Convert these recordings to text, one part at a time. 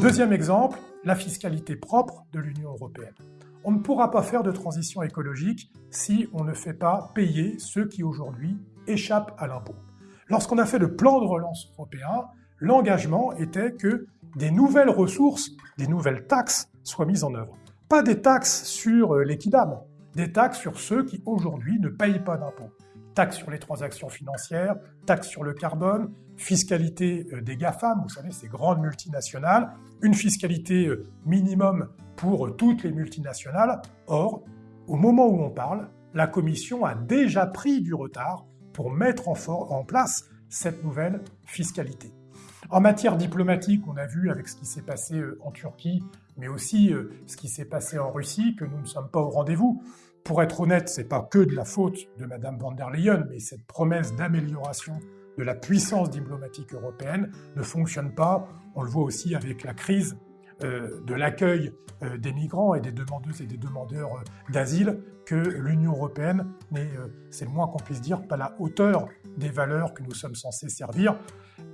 Deuxième exemple, la fiscalité propre de l'Union européenne. On ne pourra pas faire de transition écologique si on ne fait pas payer ceux qui aujourd'hui échappent à l'impôt. Lorsqu'on a fait le plan de relance européen, l'engagement était que des nouvelles ressources, des nouvelles taxes soient mises en œuvre. Pas des taxes sur euh, l'équidame, des taxes sur ceux qui aujourd'hui ne payent pas d'impôts. Taxes sur les transactions financières, taxes sur le carbone, fiscalité euh, des GAFAM, vous savez, ces grandes multinationales, une fiscalité euh, minimum pour toutes les multinationales. Or, au moment où on parle, la Commission a déjà pris du retard pour mettre en, en place cette nouvelle fiscalité. En matière diplomatique, on a vu avec ce qui s'est passé euh, en Turquie, mais aussi euh, ce qui s'est passé en Russie, que nous ne sommes pas au rendez-vous. Pour être honnête, c'est pas que de la faute de Mme von der Leyen, mais cette promesse d'amélioration de la puissance diplomatique européenne ne fonctionne pas. On le voit aussi avec la crise euh, de l'accueil des migrants et des demandeuses et des demandeurs d'asile que l'Union européenne n'est, c'est le moins qu'on puisse dire, pas la hauteur des valeurs que nous sommes censés servir.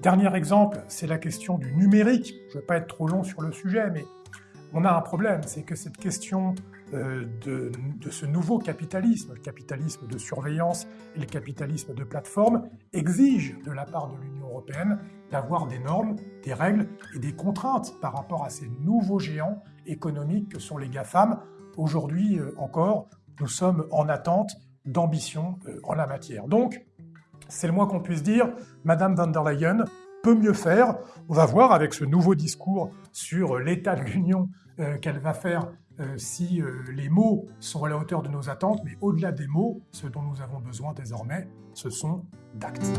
Dernier exemple, c'est la question du numérique. Je ne vais pas être trop long sur le sujet, mais on a un problème, c'est que cette question euh, de, ce nouveau capitalisme, le capitalisme de surveillance et le capitalisme de plateforme, exige de la part de l'Union européenne d'avoir des normes, des règles et des contraintes par rapport à ces nouveaux géants économiques que sont les GAFAM. Aujourd'hui euh, encore, nous sommes en attente d'ambition euh, en la matière. Donc, c'est le moins qu'on puisse dire, Madame van der Leyen peut mieux faire. On va voir avec ce nouveau discours sur l'état de l'Union euh, qu'elle va faire euh, si euh, les mots sont à la hauteur de nos attentes, mais au-delà des mots, ce dont nous avons besoin désormais, ce sont d'actes.